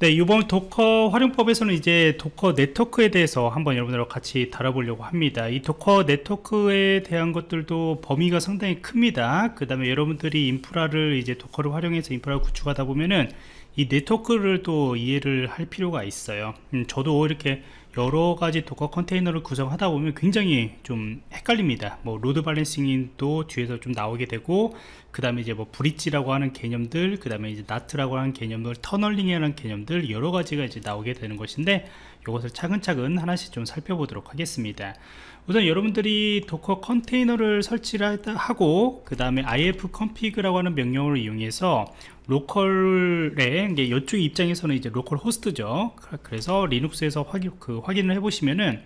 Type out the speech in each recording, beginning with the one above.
네, 이번 Docker 활용법에서는 이제 Docker 네트워크에 대해서 한번 여러분들과 같이 다뤄보려고 합니다. 이 Docker 네트워크에 대한 것들도 범위가 상당히 큽니다. 그 다음에 여러분들이 인프라를 이제 Docker를 활용해서 인프라를 구축하다 보면은 이 네트워크를 또 이해를 할 필요가 있어요 음, 저도 이렇게 여러 가지 Docker 컨테이너를 구성하다 보면 굉장히 좀 헷갈립니다. 뭐 load balancing도 뒤에서 좀 나오게 되고 그 다음에 이제 뭐 bridge라고 하는 개념들 그 다음에 이제 NAT라고 하는 개념들 tunneling이라는 개념들 여러 가지가 이제 나오게 되는 것인데 이것을 차근차근 하나씩 좀 살펴보도록 하겠습니다. 우선 여러분들이 Docker 컨테이너를 설치를 하고 그 다음에 ifconfig라고 하는 명령어를 이용해서 local에 이게 이쪽 입장에서는 이제 localhost죠. 그래서 Linux에서 확인, 그 확인을 해 보시면은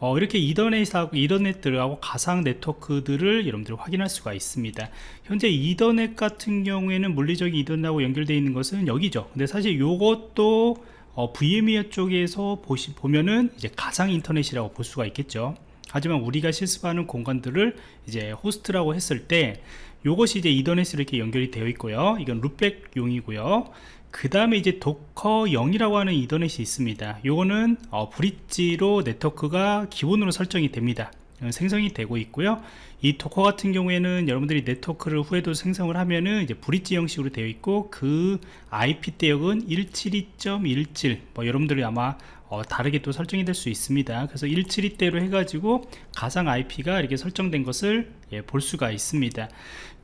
어, 이렇게 이더넷하고 이더넷들하고 가상 네트워크들을 여러분들이 확인할 수가 있습니다. 현재 이더넷 같은 경우에는 물리적인 이더넷하고 연결되어 있는 것은 여기죠. 근데 사실 이것도 어, VMware 쪽에서 보시, 보면은 이제 가상 이더넷이라고 볼 수가 있겠죠. 하지만 우리가 실습하는 공간들을 이제 호스트라고 했을 때 요것이 이제 이더넷으로 이렇게 연결이 되어 있고요. 이건 loopback용이고요. 그 다음에 이제 docker0이라고 하는 이더넷이 있습니다. 요거는 어, bridge로 네트워크가 기본으로 설정이 됩니다. 어, 생성이 되고 있고요. 이 Docker 같은 경우에는 여러분들이 네트워크를 후에도 생성을 하면은 이제 bridge 형식으로 되어 있고 그 IP 대역은 172.17 뭐 여러분들이 아마 어, 다르게 또 설정이 될 수 있습니다. 그래서 172대로 해가지고 가상 IP가 이렇게 설정된 것을 예, 볼 수가 있습니다.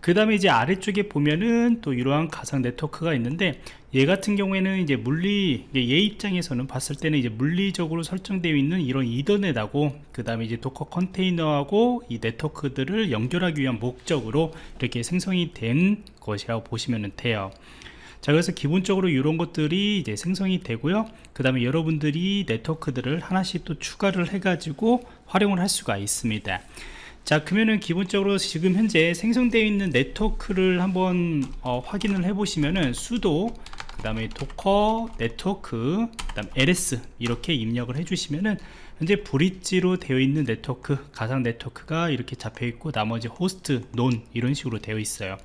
그 다음에 이제 아래쪽에 보면은 또 이러한 가상 네트워크가 있는데 얘 같은 경우에는 이제 물리 얘 입장에서는 봤을 때는 이제 물리적으로 설정되어 있는 이런 이더넷하고 그 다음에 이제 Docker 컨테이너하고 이 네트워크들을 연결하기 위한 목적으로 이렇게 생성이 된 것이라고 보시면 돼요 자 그래서 기본적으로 이런 것들이 이제 생성이 되고요. 그 다음에 여러분들이 네트워크들을 하나씩 또 추가를 해 가지고 활용을 할 수가 있습니다. 자 그러면은 기본적으로 지금 현재 생성되어 있는 네트워크를 한번 어, 확인을 해 보시면은 sudo 그 다음에 docker network 그 다음 ls 이렇게 입력을 해 주시면은 현재 bridge로 되어 있는 네트워크 가상 네트워크가 이렇게 잡혀 있고 나머지 host none 이런 식으로 되어 있어요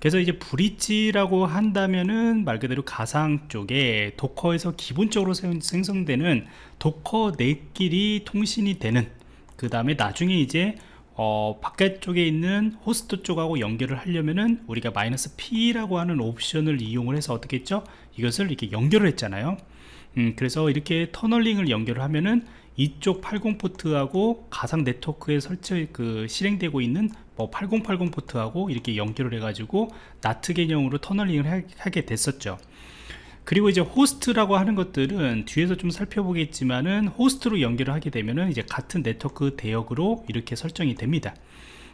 그래서 이제 bridge라고 한다면은 말 그대로 가상 쪽에 Docker에서 기본적으로 생성되는 Docker 내끼리 통신이 되는 그 다음에 나중에 이제 어, 바깥쪽에 있는 호스트 쪽하고 연결을 하려면은 우리가 마이너스 P라고 하는 옵션을 이용을 해서 어떻게 했죠? 이것을 이렇게 연결을 했잖아요. 음, 그래서 이렇게 tunneling을 연결을 하면은 이쪽 80 포트하고 가상 네트워크에 설치 그 실행되고 있는 뭐 8080 포트하고 이렇게 연결을 해가지고 NAT 개념으로 tunneling을 하게 됐었죠. 그리고 이제 호스트라고 하는 것들은 뒤에서 좀 살펴보겠지만은 호스트로 연결을 하게 되면은 이제 같은 네트워크 대역으로 이렇게 설정이 됩니다.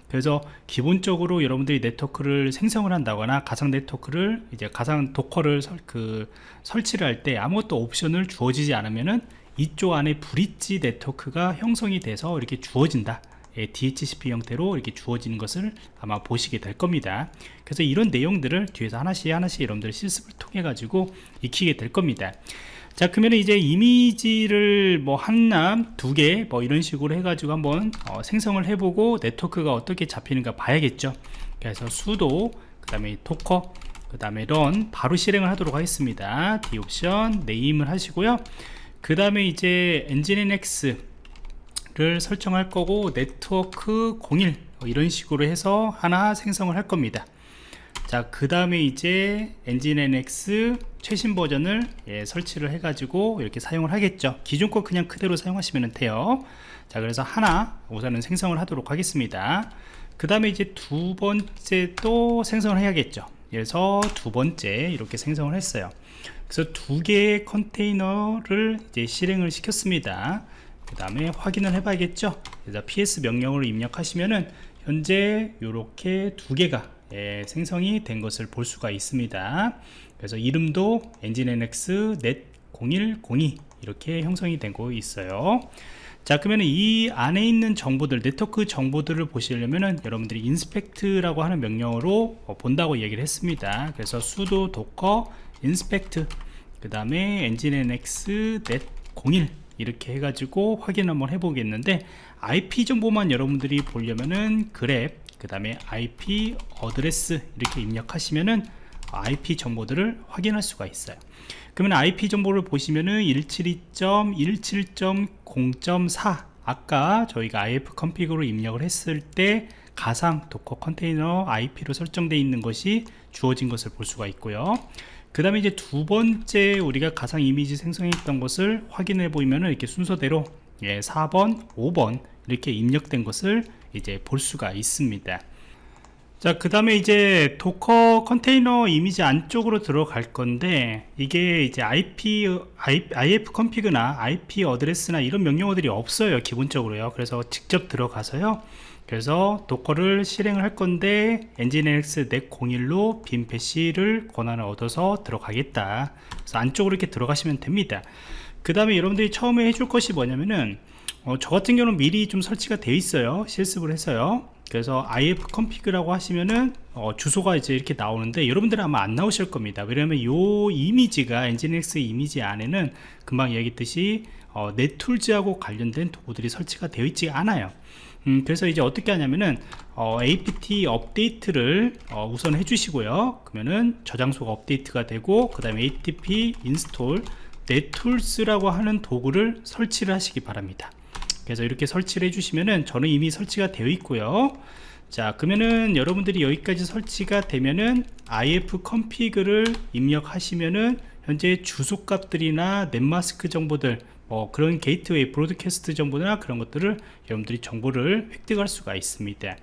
그래서 기본적으로 여러분들이 네트워크를 생성을 한다거나 가상 네트워크를 이제 가상 Docker를 설, 그 설치를 할 때 아무것도 옵션을 주어지지 않으면은 이쪽 안에 bridge 네트워크가 형성이 돼서 이렇게 주어진다. 예, DHCP 형태로 이렇게 주어지는 것을 아마 보시게 될 겁니다. 그래서 이런 내용들을 뒤에서 하나씩 하나씩 여러분들 실습을 통해 가지고 익히게 될 겁니다 자 그러면 이제 이미지를 뭐 하나 두개 뭐 이런 식으로 해 가지고 한번 어, 생성을 해보고 네트워크가 어떻게 잡히는가 봐야겠죠. 그래서 sudo 그 다음에 docker 그 다음에 run 바로 실행을 하도록 하겠습니다. D 옵션 name을 하시고요. 그 다음에 이제 엔진NX 를 설정할 거고 네트워크 01 이런 식으로 해서 하나 생성을 할 겁니다 자 그 다음에 이제 엔진NX 최신 버전을 예, 설치를 해 가지고 이렇게 사용을 하겠죠. 기존 거 그냥 그대로 사용하시면 돼요. 자 그래서 하나 우선은 생성을 하도록 하겠습니다. 그 다음에 이제 두 번째 또 생성을 해야겠죠. 그래서 두 번째 이렇게 생성을 했어요. 그래서 두 개의 컨테이너를 이제 실행을 시켰습니다. 그 다음에 확인을 해 봐야겠죠. 그래서 ps 명령으로 입력하시면은 현재 이렇게 두 개가 예, 생성이 된 것을 볼 수가 있습니다. 그래서 이름도 엔진NX net0102 이렇게 형성이 되고 있어요. 자 그러면 이 안에 있는 정보들 네트워크 정보들을 보시려면은 여러분들이 inspect라고 하는 명령어로 어, 본다고 얘기를 했습니다. 그래서 sudo docker inspect 그 다음에 nginx net01 이렇게 해가지고 확인 한번 해보겠는데 IP 정보만 여러분들이 보려면은 grep 그 다음에 IPAddress 이렇게 입력하시면은 IP 정보들을 확인할 수가 있어요. 그러면 IP 정보를 보시면은 172.17.0.4 아까 저희가 ifconfig로 입력을 했을 때 가상 Docker 컨테이너 IP로 설정되어 있는 것이 주어진 것을 볼 수가 있고요. 그 다음에 이제 두 번째 우리가 가상 이미지 생성했던 것을 확인해 보면은 이렇게 순서대로 예, 4번, 5번 이렇게 입력된 것을 이제 볼 수가 있습니다 자, 그 다음에 이제 도커 컨테이너 이미지 안쪽으로 들어갈 건데, 이게 이제 IP, IF 컴피그나 IP 어드레스나 이런 명령어들이 없어요, 기본적으로요. 그래서 직접 들어가서요. 그래서 도커를 실행을 할 건데, nginx net 01로 빈 패시를 권한을 얻어서 들어가겠다. 그래서 안쪽으로 이렇게 들어가시면 됩니다. 그 다음에 여러분들이 처음에 해줄 것이 뭐냐면은, 어, 저 같은 경우는 미리 좀 설치가 되어 있어요. 실습을 해서요. 그래서 if config라고 하시면은 어, 주소가 이제 이렇게 나오는데 여러분들은 아마 안 나오실 겁니다 왜냐면 요 이미지가 nginx 이미지 안에는 금방 얘기했듯이 어, 넷툴즈하고 관련된 도구들이 설치가 되어 있지 않아요 음, 그래서 이제 어떻게 하냐면은 어, apt 업데이트를 어, 우선 해주시고요 그러면은 저장소가 업데이트가 되고 그 다음에 atp install 넷툴스라고 하는 도구를 설치를 하시기 바랍니다 그래서 이렇게 설치를 해주시면은 저는 이미 설치가 되어 있고요. 자 그러면은 여러분들이 여기까지 설치가 되면은 if config를 입력하시면은 현재 주소 값들이나 netmask 정보들 뭐 그런 게이트웨이 broadcast 정보나 그런 것들을 여러분들이 정보를 획득할 수가 있습니다.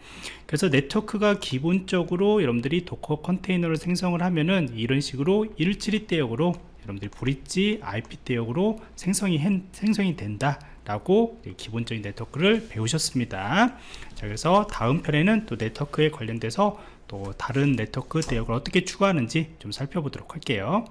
그래서 네트워크가 기본적으로 여러분들이 Docker 컨테이너를 생성을 하면은 이런 식으로 172 대역으로 여러분들이 bridge IP 대역으로 생성이, 생성이 된다 라고 기본적인 네트워크를 배우셨습니다. 자 그래서 다음 편에는 또 네트워크에 관련돼서 또 다른 네트워크 대역을 어떻게 추가하는지 좀 살펴보도록 할게요